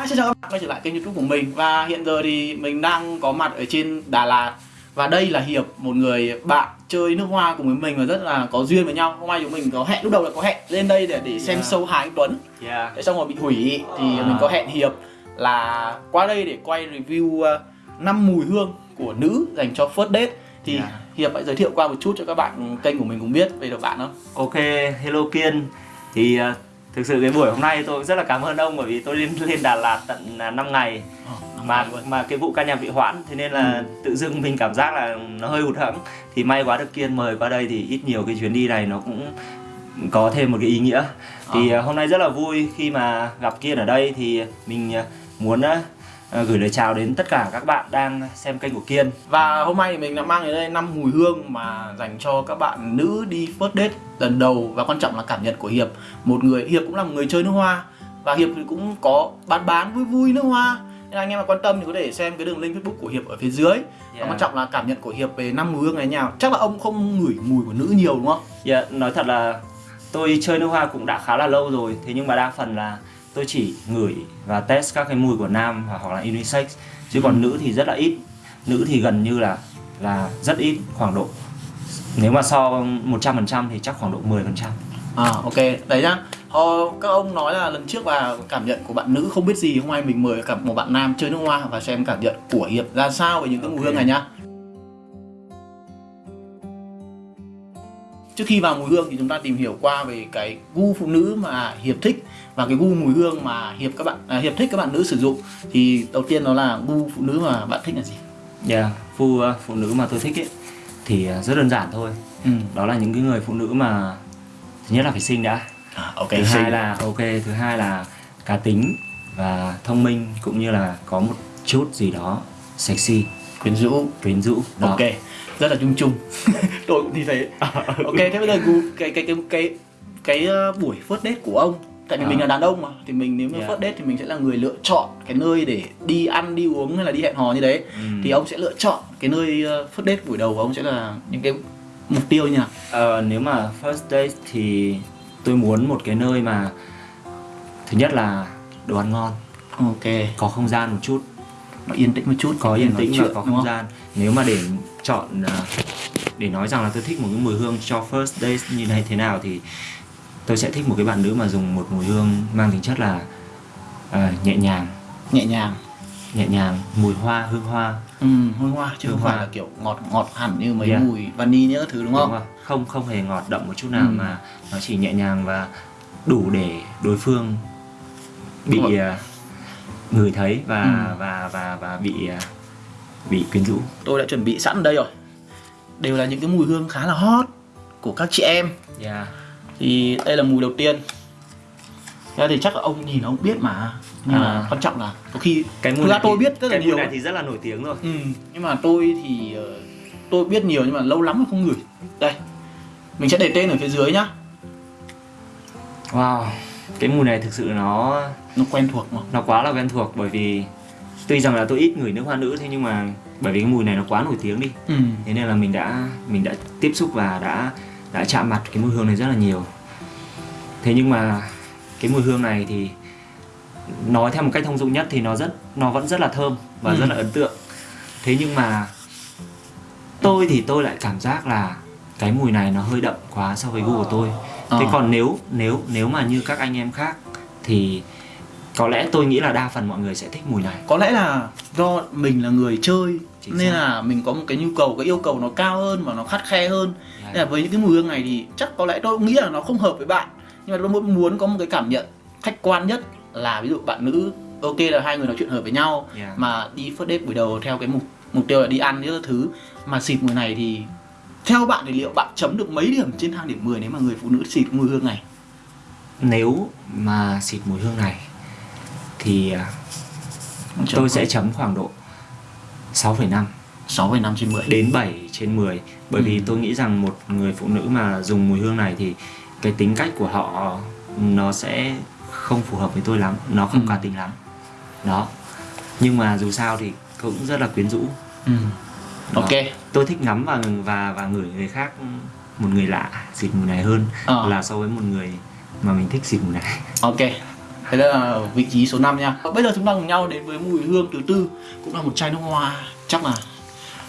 Hi, xin chào các bạn quay trở lại kênh youtube của mình Và hiện giờ thì mình đang có mặt ở trên Đà Lạt Và đây là Hiệp, một người bạn chơi nước hoa cùng với mình và rất là có duyên với nhau Hôm nay chúng mình có hẹn, lúc đầu là có hẹn lên đây để, để xem Yeah. show Hà Anh Tuấn Yeah. Thế xong rồi bị hủy thì À. mình có hẹn Hiệp là qua đây để quay review uh, 5 mùi hương của nữ dành cho first date Thì Yeah. Hiệp hãy giới thiệu qua một chút cho các bạn kênh của mình cũng biết về được bạn không? Ok, hello Kiên. Thì uh, thực sự cái buổi hôm nay tôi cũng rất là cảm ơn ông bởi vì tôi lên lên Đà Lạt tận uh, 5 ngày mà mà cái vụ ca nhạc bị hoãn thế nên là Ừ. tự dưng mình cảm giác là nó hơi hụt hẫng. Thì may quá được Kiên mời qua đây thì ít nhiều cái chuyến đi này nó cũng có thêm một cái ý nghĩa. Thì Ờ. uh, hôm nay rất là vui khi mà gặp Kiên ở đây thì mình uh, muốn uh, gửi lời chào đến tất cả các bạn đang xem kênh của Kiên. Và hôm nay thì mình đã mang đến đây 5 mùi hương mà dành cho các bạn nữ đi first date lần đầu và quan trọng là cảm nhận của Hiệp. Một người Hiệp cũng là một người chơi nước hoa và Hiệp thì cũng có bán bán vui vui nước hoa. Nên anh em mà quan tâm thì có thể xem cái đường link Facebook của Hiệp ở phía dưới. Và Yeah. quan trọng là cảm nhận của Hiệp về 5 mùi hương này nào. Chắc là ông không ngửi mùi của nữ nhiều đúng không? Dạ, nói thật là tôi chơi nước hoa cũng đã khá là lâu rồi Thế nhưng mà đa phần là tôi chỉ ngửi và test các cái mùi của nam hoặc là unisex Chứ còn nữ thì rất là ít Nữ thì gần như là là rất ít khoảng độ Nếu mà so 100% thì chắc khoảng độ 10% À ok, đấy nhá. Ờ, các ông nói là lần trước là cảm nhận của bạn nữ không biết gì Hôm nay mình mời cả một bạn nam chơi nước hoa và xem cảm nhận của Hiệp ra sao về những cái mùi Ok. hương này nhá Trước khi vào mùi hương thì chúng ta tìm hiểu qua về cái gu phụ nữ mà Hiệp thích và cái gu mùi hương mà Hiệp các bạn à, Hiệp thích các bạn nữ sử dụng thì đầu tiên đó là gu phụ nữ mà bạn thích là gì? Dạ, phụ, phụ nữ mà tôi thích ấy Thì à, rất đơn giản thôi Ừ. Đó là những cái người phụ nữ mà Thứ nhất là phải xinh đã À, ok. thứ xinh. hai là ok thứ hai là cá tính và thông minh cũng như là có một chút gì đó sexy quyến rũ. quyến rũ đó. Ok, rất là chung chung. Tôi cũng như thế. ok, thế bây giờ cái cái cái cái cái uh, buổi first date của ông tại vì À. mình là đàn ông mà thì mình nếu mà Yeah. first date thì mình sẽ là người lựa chọn cái nơi để đi ăn đi uống hay là đi hẹn hò như đấy Ừm. thì ông sẽ lựa chọn cái nơi uh, first date buổi đầu của ông sẽ là những cái mục tiêu nào Ờ, nếu mà first date thì tôi muốn một cái nơi mà thứ nhất là đồ ăn ngon ok có không gian một chút nó yên tĩnh một chút có yên tĩnh và có không không? gian nếu mà để chọn à, để nói rằng là tôi thích một cái mùi hương cho first date như này thế nào thì tôi sẽ thích một cái bạn nữ mà dùng một mùi hương mang tính chất là à, nhẹ nhàng nhẹ nhàng nhẹ nhàng mùi hoa hương hoa ừ, hương hoa chứ Hương không phải hoa. là kiểu ngọt ngọt hẳn như mấy Yeah. mùi vani những thứ đúng không không không không hề ngọt đậm một chút nào Ừ. mà nó chỉ nhẹ nhàng và đủ để đối phương bị rồi. à, ngửi thấy và Ừ. và và và bị à, bị quyến rũ tôi đã chuẩn bị sẵn đây rồi đều là những cái mùi hương khá là hot của các chị em. Yeah. thì đây là mùi đầu tiên. Thế thì chắc là ông nhìn ông biết mà nhưng mà À. quan trọng là có khi cái mùi ra tôi thì- biết rất là cái nhiều. mùi này thì rất là nổi tiếng rồi. Ừ, nhưng mà tôi thì ờ, tôi biết nhiều nhưng mà lâu lắm rồi không ngửi. Đây mình sẽ để tên ở phía dưới nhá. Wow cái mùi này thực sự nó nó quen thuộc mà. nó quá là quen thuộc bởi vì tuy rằng là tôi ít ngửi nước hoa nữ thế nhưng mà bởi vì cái mùi này nó quá nổi tiếng đi ừ. thế nên là mình đã mình đã tiếp xúc và đã đã chạm mặt cái mùi hương này rất là nhiều thế nhưng mà cái mùi hương này thì nói theo một cách thông dụng nhất thì nó rất nó vẫn rất là thơm và Ừ. rất là ấn tượng thế nhưng mà tôi thì tôi lại cảm giác là cái mùi này nó hơi đậm quá so với gu của tôi thế Ờ. còn nếu nếu nếu mà như các anh em khác thì có lẽ tôi nghĩ là đa phần mọi người sẽ thích mùi này có lẽ là do mình là người chơi Chính nên xác. là mình có một cái nhu cầu cái yêu cầu nó cao hơn và nó khắt khe hơn Dạ. nên là với những cái mùi hương này thì chắc có lẽ tôi cũng nghĩ là nó không hợp với bạn nhưng mà tôi muốn muốn có một cái cảm nhận khách quan nhất là ví dụ bạn nữ ok là hai người nói chuyện hợp với nhau Yeah. mà đi first date buổi đầu theo cái mục mục tiêu là đi ăn những thứ mà xịt mùi này thì theo bạn thì liệu bạn chấm được mấy điểm trên thang điểm 10 nếu mà người phụ nữ xịt mùi hương này nếu mà xịt mùi hương này thì à, tôi sẽ chấm khoảng độ 6,5 6,5 trên 10 đến 7 trên 10 bởi vì Ừ. tôi nghĩ rằng một người phụ nữ mà dùng mùi hương này thì cái tính cách của họ nó sẽ không phù hợp với tôi lắm. Nó không Ừ. cá tính lắm. Đó. Nhưng mà dù sao thì cũng rất là quyến rũ. Ừ. Đó. ok. Tôi thích ngắm và và và ngửi người khác một người lạ xịt mùi này hơn Ờ. là so với một người mà mình thích xịt mùi này. Ok Thế là vị trí số 5 nha. Bây giờ chúng ta cùng nhau đến với mùi hương thứ tư. Cũng là một chai nước hoa. Chắc là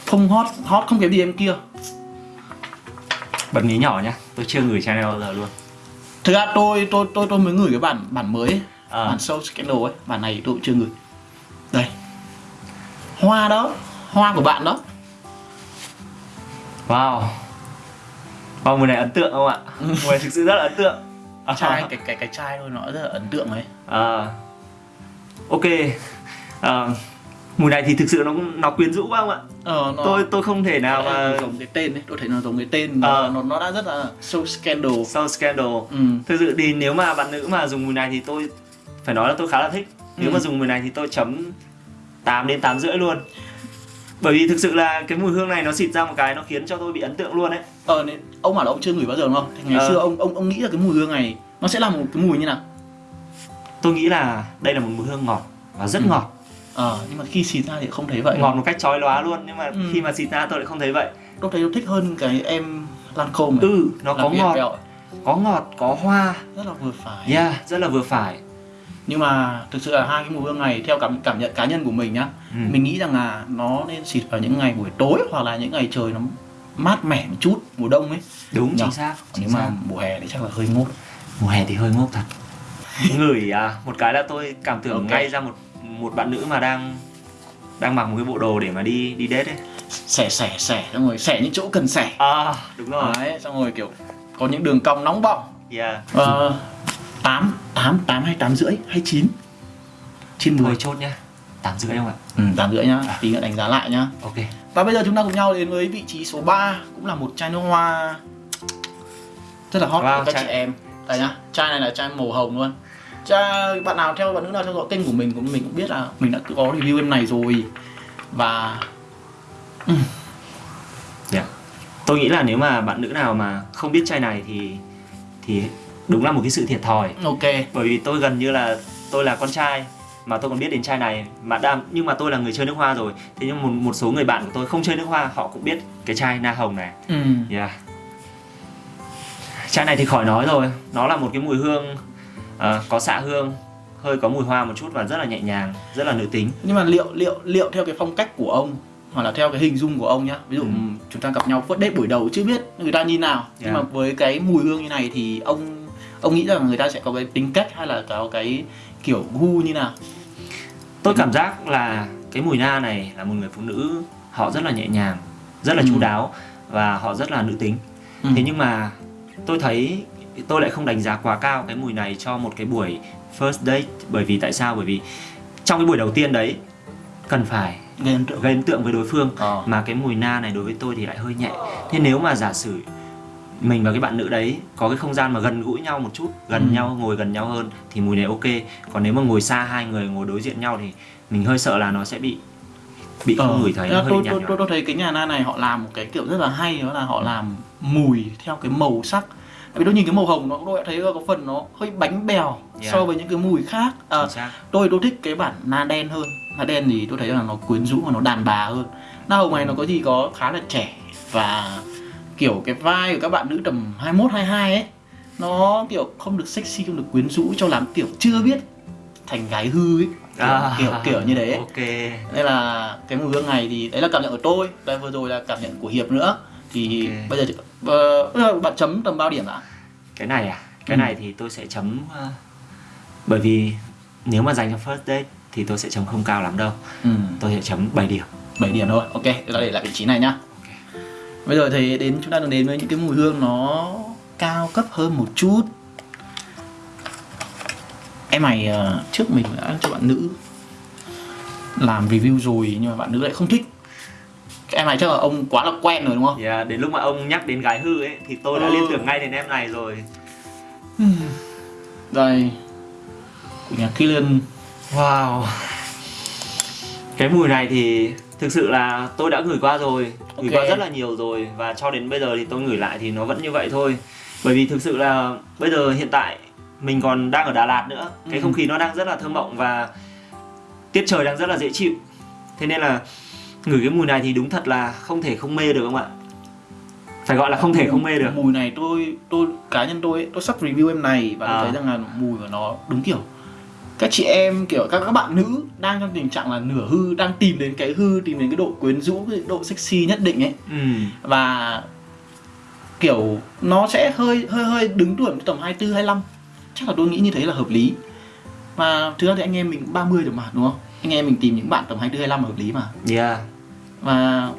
không hot, hot không kém gì em kia. Bật mí nhỏ nhá, tôi chưa ngửi chai này bao giờ luôn. Thực ra tôi tôi tôi tôi mới gửi cái bản bản mới ấy. à, Bản Soul Scandal ấy. Bản này tôi cũng chưa gửi Đây. Hoa đó. Hoa của bạn đó. Wow. Wow, mùi này ấn tượng không ạ? mùi này thực sự rất là ấn tượng Chai, cái, cái, cái chai thôi nó rất là ấn tượng ấy À, ok à, Mùi này thì thực sự nó nó quyến rũ quá không ạ? Ờ, nó, Tôi tôi không thể nào mà giống cái tên ấy, tôi thấy nó giống cái tên nó, Ờ. nó, nó đã rất là so scandal. Soul Scandal Ừ. Thực sự thì nếu mà bạn nữ mà dùng mùi này thì tôi phải nói là tôi khá là thích Nếu Ừ. mà dùng mùi này thì tôi chấm 8 đến 8 rưỡi luôn Bởi vì thực sự là cái mùi hương này nó xịt ra một cái nó khiến cho tôi bị ấn tượng luôn đấy Ờ, nên ông bảo là ông chưa ngửi bao giờ đúng không? Ngày Ờ. xưa ông ông ông nghĩ là cái mùi hương này nó sẽ là một cái mùi như nào? Tôi nghĩ là đây là một mùi hương ngọt và rất Ừ. ngọt Ờ, nhưng mà khi xịt ra thì không thấy vậy. Ngọt một cách chói lóa luôn Nhưng mà Ừ. khi mà xịt ra tôi lại không thấy vậy Tôi thấy tôi thích hơn cái em Lancome này. Ừ, nó có ngọt, có ngọt, có hoa rất là vừa phải. Yeah, rất là vừa phải Nhưng mà thực sự là hai cái mùi hương này theo cảm cảm nhận cá nhân của mình nhá, ừ. mình nghĩ rằng là nó nên xịt vào những ngày buổi tối hoặc là những ngày trời nó mát mẻ một chút mùa đông ấy. Đúng, Nhở? chính xác chính nếu xác. mà mùa hè thì chắc là hơi ngốt. Mùa hè thì hơi ngốc thật Ngửi à, một cái là tôi cảm tưởng Ok. ngay ra một một bạn nữ mà đang đang mặc một cái bộ đồ để mà đi đi date ấy Xẻ xẻ xẻ xong rồi xẻ những chỗ cần xẻ. À, đúng rồi Đấy, xong rồi kiểu có những đường cong nóng bỏng. Yeah Ờ, 8, 8, 8 hay 8 rưỡi hay 9 Trên 10 Thôi chốt nhá. 8 rưỡi không ạ? Ừ, 8 rưỡi nhá, tí nữa đánh giá lại nhá. Ok. Và bây giờ chúng ta cùng nhau đến với vị trí số 3 Cũng là một chai nước hoa Rất là hot Wow, của các chai- chị em. Đây nhá, chai này là chai màu hồng luôn. Chai, bạn nào theo bạn nữ nào theo dõi kênh của mình cũng mình cũng biết là mình đã có review em này rồi. Và yeah. Tôi nghĩ là nếu mà bạn nữ nào mà không biết chai này thì thì đúng là một cái sự thiệt thòi ok bởi vì tôi gần như là tôi là con trai mà tôi còn biết đến chai này mà đam nhưng mà tôi là người chơi nước hoa rồi thế nhưng một một số người bạn của tôi không chơi nước hoa họ cũng biết cái chai na hồng này ừ. Yeah. Chai này thì khỏi nói rồi, nó là một cái mùi hương ờ, có xạ hương, hơi có mùi hoa một chút và rất là nhẹ nhàng, rất là nữ tính. Nhưng mà liệu liệu liệu theo cái phong cách của ông hoặc là theo cái hình dung của ông nhá ví dụ Ừ. chúng ta gặp nhau first date buổi đầu chưa biết người ta như nào nhưng Yeah. mà với cái mùi hương như này thì ông ông nghĩ rằng người ta sẽ có cái tính cách hay là có cái kiểu gu như nào Tôi cảm giác là cái mùi na này là một người phụ nữ họ rất là nhẹ nhàng, rất là Ừ. chu đáo và họ rất là nữ tính. ừ. Thế nhưng mà tôi thấy tôi lại không đánh giá quá cao cái mùi này cho một cái buổi first date bởi vì tại sao? Bởi vì trong cái buổi đầu tiên đấy cần phải gây ấn tượng gây ấn tượng với đối phương ờ. mà cái mùi na này đối với tôi thì lại hơi nhẹ thế nếu mà giả sử mình và cái bạn nữ đấy có cái không gian mà gần gũi nhau một chút gần Ừ. nhau ngồi gần nhau hơn thì mùi này ok. Còn nếu mà ngồi xa hai người ngồi đối diện nhau thì mình hơi sợ là nó sẽ bị bị không ngửi thấy nó hơi tôi, tôi, tôi, tôi thấy cái nhà na này họ làm một cái kiểu rất là hay đó là họ làm mùi theo cái màu sắc. Vì tôi nhìn cái màu hồng nó tôi đã thấy có phần nó hơi bánh bèo Yeah. so với những cái mùi khác. À, tôi tôi thích cái bản na đen hơn. Na đen thì tôi thấy là nó quyến rũ và nó đàn bà hơn. Na hồng này nó có gì có khá là trẻ và kiểu cái vai của các bạn nữ tầm 21 22 ấy nó kiểu không được sexy không được quyến rũ cho lắm kiểu chưa biết thành gái hư ấy. Kiểu, À, kiểu kiểu như đấy ấy. ok. Nên là cái mùi hương này thì đấy là cảm nhận của tôi. Đây vừa rồi là cảm nhận của hiệp nữa. Thì Ok. bây giờ ờ, bây giờ bạn chấm tầm bao điểm ạ? Cái này à? Cái Ừ. này thì tôi sẽ chấm ờ, bởi vì nếu mà dành cho first date thì tôi sẽ chấm không cao lắm đâu. Ừ. tôi sẽ chấm 7 điểm. 7 điểm thôi. Ok để lại vị trí này nhá bây giờ thì đến chúng ta đang đến với những cái mùi hương nó cao cấp hơn một chút. Em này ờ, trước mình đã cho bạn nữ làm review rồi nhưng mà bạn nữ lại không thích. Em này chắc là ông quá là quen rồi đúng không? Yeah, đến lúc mà ông nhắc đến gái hư ấy thì tôi đã Ừ. liên tưởng ngay đến em này rồi. Đây của nhà Killian. Wow. Cái mùi này thì thực sự là tôi đã ngửi qua rồi Ngửi Ok. qua rất là nhiều rồi Và cho đến bây giờ thì tôi ngửi lại thì nó vẫn như vậy thôi Bởi vì thực sự là bây giờ hiện tại mình còn đang ở Đà Lạt nữa Cái Ừ. không khí nó đang rất là thơ mộng và tiết trời đang rất là dễ chịu Thế nên là ngửi cái mùi này thì đúng thật là không thể không mê được không ạ Phải gọi là không thể không mê được mùi này tôi tôi cá nhân tôi tôi sắp review em này và tôi À. thấy rằng là mùi của nó đúng kiểu các chị em kiểu các các bạn nữ đang trong tình trạng là nửa hư đang tìm đến cái hư tìm đến cái độ quyến rũ cái độ sexy nhất định ấy. Ừ. và kiểu nó sẽ hơi hơi hơi đứng tuổi tầm 24 25 chắc là tôi nghĩ như thế là hợp lý. Mà thực ra thì anh em mình cũng 30 rồi mà đúng không? Anh em mình tìm những bạn tầm 24 25 là hợp lý mà. Yeah. Và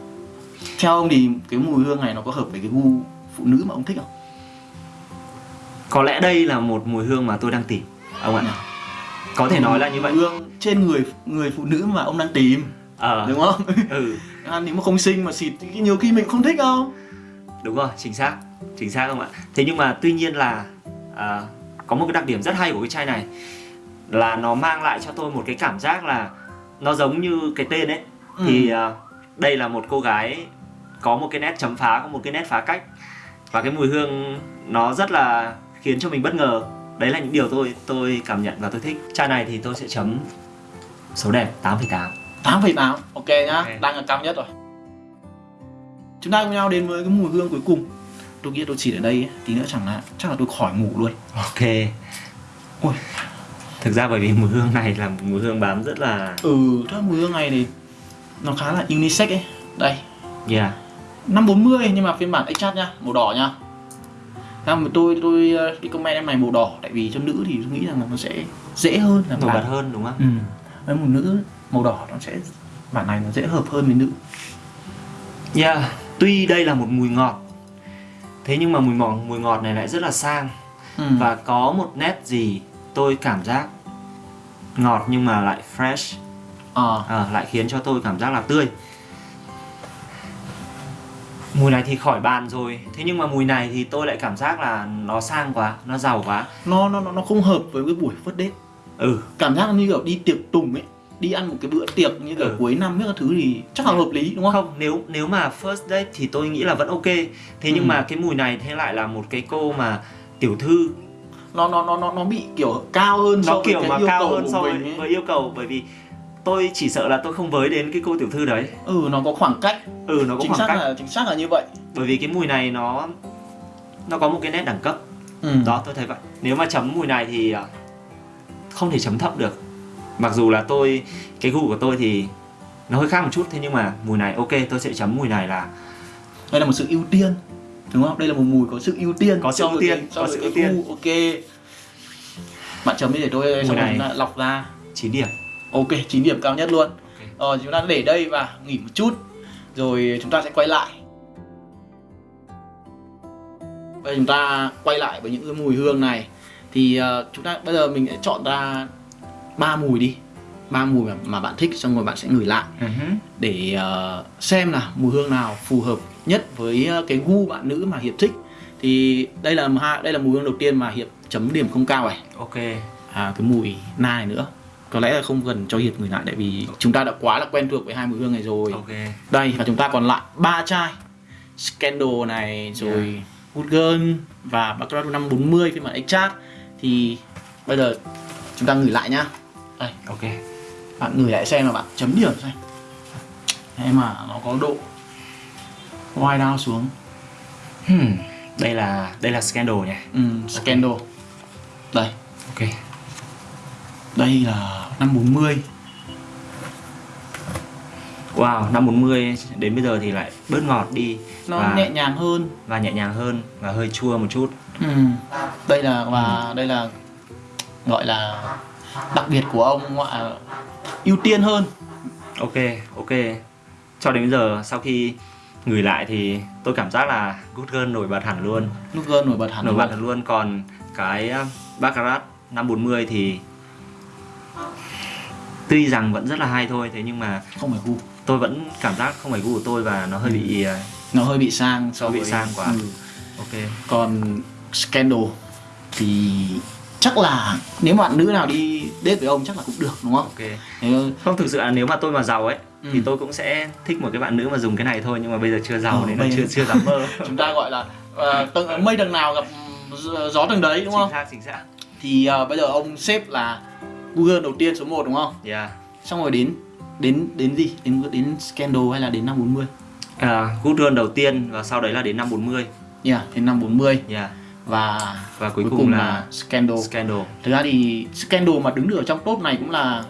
theo ông thì cái mùi hương này nó có hợp với cái gu phụ nữ mà ông thích không? Có lẽ đây là một mùi hương mà tôi đang tìm ông ạ có thể nói là như vậy. Mùi hương trên người người phụ nữ mà ông đang tìm. Ờ. Đúng không? Ừ. À, nếu mà không xinh mà xịt thì nhiều khi mình không thích không đúng rồi chính xác. Chính xác không ạ? Thế nhưng mà tuy nhiên là à, có một cái đặc điểm rất hay của cái chai này là nó mang lại cho tôi một cái cảm giác là nó giống như cái tên ấy. Thì à, đây là một cô gái có một cái nét chấm phá có một cái nét phá cách. Và cái mùi hương nó rất là khiến cho mình bất ngờ đấy là những điều tôi tôi cảm nhận và tôi thích. Chai này thì tôi sẽ chấm số đẹp 8,8 8,8 ok nhá. Ok. đang là cao nhất rồi. Chúng ta cùng nhau đến với cái mùi hương cuối cùng. Tôi nghĩ tôi chỉ ở đây ấy, tí nữa chẳng là chắc là tôi khỏi ngủ luôn. Ok. Ui. thực ra bởi vì mùi hương này là một mùi hương bám rất là ừ chắc mùi hương này thì nó khá là unisex ấy. Đây. Yeah. 540 nhưng mà phiên bản extra nha màu đỏ nha Ra mà tôi tôi ờ, comment em này màu đỏ tại vì cho nữ thì tôi nghĩ rằng là nó sẽ dễ hơn là nổi bật hơn đúng không? Ừ. Với một nữ màu đỏ nó sẽ bản này nó dễ hợp hơn với nữ. Yeah, tuy đây là một mùi ngọt Thế nhưng mà mùi ngọt, mùi ngọt này lại rất là sang. Ừ. Và có một nét gì tôi cảm giác ngọt nhưng mà lại fresh. Ờ. À, Lại khiến cho tôi cảm giác là tươi Mùi này thì khỏi bàn rồi. Thế nhưng mà mùi này thì tôi lại cảm giác là nó sang quá, nó giàu quá. Nó nó nó nó không hợp với cái buổi first date. Ừ, cảm giác như kiểu đi tiệc tùng ấy đi ăn một cái bữa tiệc như kiểu Ừ. cuối năm các thứ thì chắc là hợp lý đúng không? Không, nếu nếu mà first date thì tôi nghĩ là vẫn ok. Thế nhưng Ừ. mà cái mùi này thế lại là một cái cô mà tiểu thư. Nó nó nó nó nó bị kiểu cao hơn so nó với kiểu cái mà yêu cao cầu hơn so với, với yêu cầu bởi vì tôi chỉ sợ là tôi không với đến cái cô tiểu thư đấy. Ừ nó có khoảng cách. Ừ nó có chính khoảng xác cách. là chính xác là như vậy. Bởi vì cái mùi này nó nó có một cái nét đẳng cấp. Ừ. đó tôi thấy vậy. Nếu mà chấm mùi này thì à, không thể chấm thấp được. Mặc dù là tôi cái gu của tôi thì nó hơi khác một chút thế nhưng mà mùi này ok tôi sẽ chấm mùi này là đây là một sự ưu tiên đúng không? Đây là một mùi có sự ưu tiên. Có sự ưu tiên, có sự ưu tiên. ok. Bạn chấm đi để tôi Mùi này. lọc ra. 9 điểm ok 9 điểm cao nhất luôn. Rồi chúng ta để đây và nghỉ một chút rồi chúng ta sẽ quay lại. Bây giờ chúng ta quay lại với những cái mùi hương này. Thì ờ, chúng ta bây giờ mình sẽ chọn ra ba mùi đi. Ba mùi mà, mà bạn thích xong rồi bạn sẽ ngửi lại. Để ờ, xem là mùi hương nào phù hợp nhất với ờ, cái gu bạn nữ mà hiệp thích. Thì đây là đây là mùi hương đầu tiên mà hiệp chấm điểm không cao này. Ok. À cái mùi na này nữa có lẽ là không cần cho hiệp ngửi lại tại vì chúng ta đã quá là quen thuộc với hai mùi hương này rồi. Ok. Đây và chúng ta còn lại ba chai Scandal này rồi Good Girl và Baccarat 540 phiên bản Extract. Thì bây giờ chúng ta ngửi lại nhá. Đây ok. Bạn ngửi lại xem là bạn chấm điểm xem. Em mà nó có độ wide down xuống. Hmm. đây là đây là scandal nhỉ? Ừ, Scandal. Đây. Ok đây là 540 Wow, năm 40 đến bây giờ thì lại bớt ngọt đi nó và, nhẹ nhàng hơn và nhẹ nhàng hơn và hơi chua một chút. Ừ. Đây là và đây là gọi là đặc biệt của ông là ưu tiên hơn. Ok, ok. Cho đến bây giờ sau khi ngửi lại thì tôi cảm giác là Good Girl nổi bật hẳn luôn. Nút gơn nổi bật hẳn Nổi luôn. bật hẳn luôn còn cái Baccarat 540 thì tuy rằng vẫn rất là hay thôi thế nhưng mà Không phải gu. tôi vẫn cảm giác không phải gu của tôi và nó hơi bị uh, Nó hơi bị sang so Nó bị với sang quá. Ừ. ok. Còn Scandal thì chắc là nếu bạn nữ nào đi date với ông chắc là cũng được đúng không? Ok. Nếu, Không thực sự là nếu mà tôi mà giàu ấy Ừ. thì tôi cũng sẽ thích một cái bạn nữ mà dùng cái này thôi nhưng mà bây giờ chưa giàu Ờ, nên là bây giờ- chưa chưa dám mơ. chúng ta gọi là uh, tầng mây tầng nào gặp gió- tầng đấy đúng chính không? xác chính xác. Thì ờ, bây giờ ông xếp là Google đầu tiên số 1 đúng không? Yeah. Xong rồi đến đến đến gì? Đến đến Scandal hay là đến 540? À, Good Girl đầu tiên và sau đấy là đến năm 40. Yeah, đến 540. Yeah. và và cuối, cùng, là, Scandal Scandal thực ra thì Scandal mà đứng được ở trong top này cũng là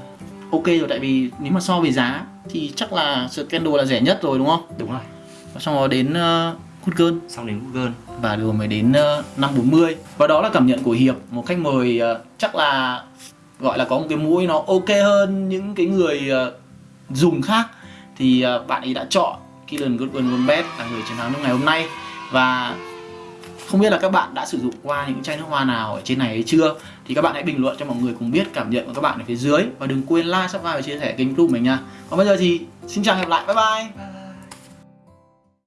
ok rồi tại vì nếu mà so về giá thì chắc là Scandal là rẻ nhất rồi đúng không đúng rồi và xong rồi đến uh, Good Girl xong đến Google và rồi mới đến uh, 540 và đó là cảm nhận của Hiệp một khách mời uh, chắc là gọi là có một cái mũi nó ok hơn những cái người uh, dùng khác thì uh, bạn ấy đã chọn Kylian Goodwin Gomez là người chiến thắng trong ngày hôm nay. Và không biết là các bạn đã sử dụng qua những chai nước hoa nào ở trên này hay chưa? Thì các bạn hãy bình luận cho mọi người cùng biết cảm nhận của các bạn ở phía dưới. Và đừng quên like, subscribe và chia sẻ kênh youtube mình nha. Còn bây giờ thì xin chào và hẹn gặp lại. Bye. Bye.